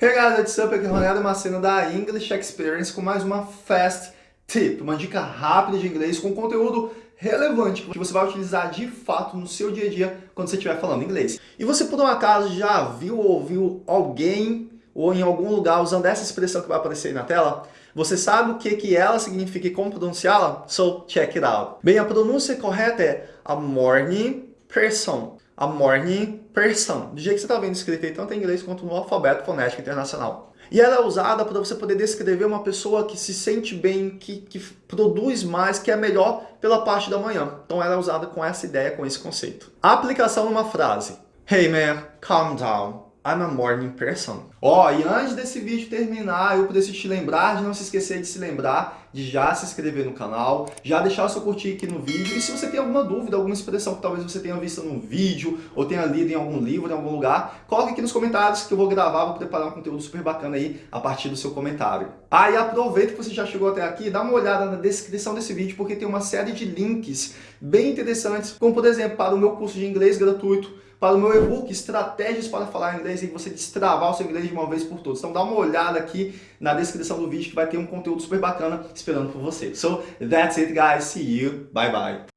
Hey guys, what's up? Aqui é Ronaldo Macena da English Experience com mais uma Fast Tip, uma dica rápida de inglês com conteúdo relevante que você vai utilizar de fato no seu dia a dia quando você estiver falando inglês. E você por um acaso já viu ou ouviu alguém ou em algum lugar usando essa expressão que vai aparecer aí na tela? Você sabe o que, que ela significa e como pronunciá-la? So check it out. Bem, a pronúncia correta é a morning person a morning person, do jeito que você está vendo escrito aí, tanto em inglês quanto no alfabeto fonético internacional. E ela é usada para você poder descrever uma pessoa que se sente bem, que, que produz mais, que é melhor pela parte da manhã. Então ela é usada com essa ideia, com esse conceito. A aplicação numa frase. Hey man, calm down. I'm a morning person. Ó, oh, e antes desse vídeo terminar, eu preciso te lembrar de não se esquecer de se lembrar de já se inscrever no canal, já deixar o seu curtir aqui no vídeo. E se você tem alguma dúvida, alguma expressão que talvez você tenha visto no vídeo ou tenha lido em algum livro, em algum lugar, coloque aqui nos comentários que eu vou gravar, vou preparar um conteúdo super bacana aí a partir do seu comentário. Ah, e aproveita que você já chegou até aqui, dá uma olhada na descrição desse vídeo, porque tem uma série de links bem interessantes, como por exemplo, para o meu curso de inglês gratuito, para o meu e-book Estratégias para Falar Inglês e você destravar o seu inglês de uma vez por todas. Então dá uma olhada aqui na descrição do vídeo que vai ter um conteúdo super bacana esperando por você. So that's it guys, see you, bye bye.